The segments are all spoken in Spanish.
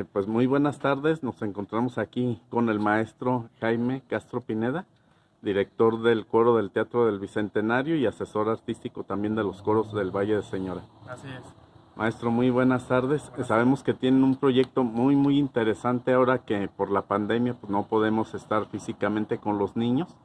Eh, pues muy buenas tardes, nos encontramos aquí con el maestro Jaime Castro Pineda, director del coro del Teatro del Bicentenario y asesor artístico también de los coros del Valle de Señora. Así es. Maestro, muy buenas tardes. Sabemos que tienen un proyecto muy, muy interesante ahora que por la pandemia pues, no podemos estar físicamente con los niños.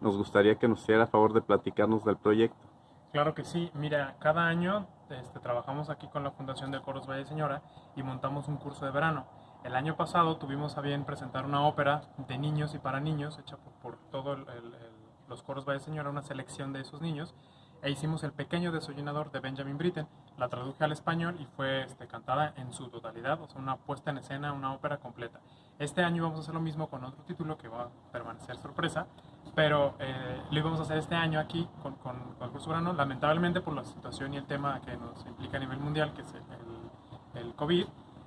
Nos gustaría que nos hiciera favor de platicarnos del proyecto. Claro que sí. Mira, cada año este, trabajamos aquí con la Fundación de Coros Valle Señora y montamos un curso de verano. El año pasado tuvimos a bien presentar una ópera de niños y para niños, hecha por, todos los coros Valle Señora, una selección de esos niños, e hicimos El Pequeño Desollinador de Benjamin Britten. La traduje al español y fue este, cantada en su totalidad, o sea, una puesta en escena, una ópera completa. Este año vamos a hacer lo mismo con otro título que va a permanecer sorpresa, pero eh, lo íbamos a hacer este año aquí con, con, el curso. Lamentablemente por la situación y el tema que nos implica a nivel mundial, que es el, el, COVID,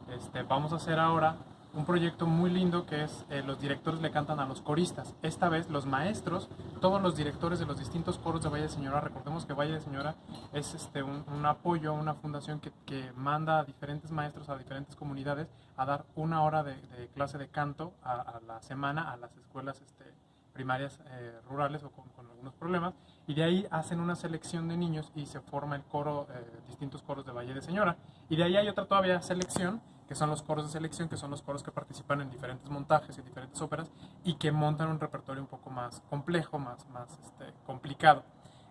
este, vamos a hacer ahora un proyecto muy lindo que es eh, los directores le cantan a los coristas. Esta vez los maestros, todos los directores de los distintos coros de Valle de Señora, recordemos que Valle de Señora es este, un, un apoyo, una fundación que, que, manda a diferentes maestros, a diferentes comunidades, a dar una hora de, clase de canto a, la semana a las escuelas este, primarias eh, rurales o con, con, algunos problemas. Y de ahí hacen una selección de niños y se forma el coro, eh, distintos coros de Valle de Señora. Y de ahí hay otra todavía selección que son los coros de selección, que son los coros que participan en diferentes montajes y diferentes óperas y que montan un repertorio un poco más complejo, más, más este, complicado.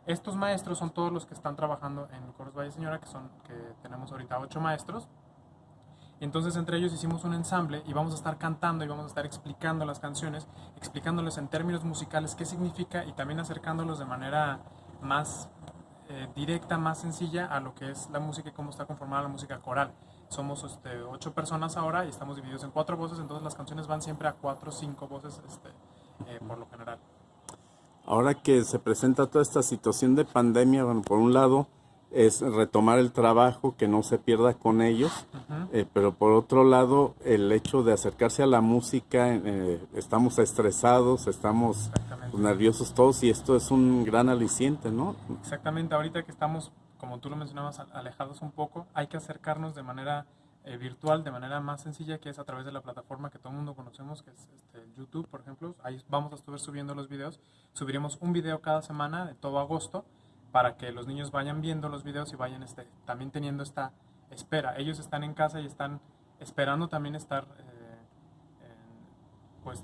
Estos maestros son todos los que están trabajando en Coros Valle Señora, que, son, que tenemos ahorita ocho maestros. Entonces entre ellos hicimos un ensamble y vamos a estar cantando y vamos a estar explicando las canciones, explicándoles en términos musicales qué significa y también acercándolos de manera más eh, directa, más sencilla a lo que es la música y cómo está conformada la música coral somos este, ocho personas ahora y estamos divididos en cuatro voces, entonces las canciones van siempre a cuatro o cinco voces este, eh, por lo general. Ahora que se presenta toda esta situación de pandemia, bueno, por un lado es retomar el trabajo, que no se pierda con ellos, uh -huh. eh, pero por otro lado el hecho de acercarse a la música, eh, estamos estresados, estamos nerviosos todos y esto es un gran aliciente, ¿no? Exactamente, ahorita que estamos como tú lo mencionabas, alejados un poco, hay que acercarnos de manera eh, virtual, de manera más sencilla, que es a través de la plataforma que todo el mundo conocemos, que es este, YouTube, por ejemplo. Ahí vamos a estar subiendo los videos. Subiremos un video cada semana de todo agosto para que los niños vayan viendo los videos y vayan este, también teniendo esta espera. Ellos están en casa y están esperando también estar, eh, pues,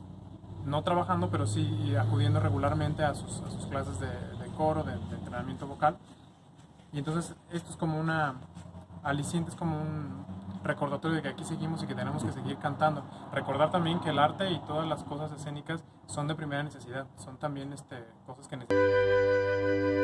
no trabajando, pero sí acudiendo regularmente a sus, clases de, coro, de entrenamiento vocal y entonces esto es como una aliciente, es como un recordatorio de que aquí seguimos y que tenemos que seguir cantando. Recordar también que el arte y todas las cosas escénicas son de primera necesidad, son también este, cosas que necesitamos.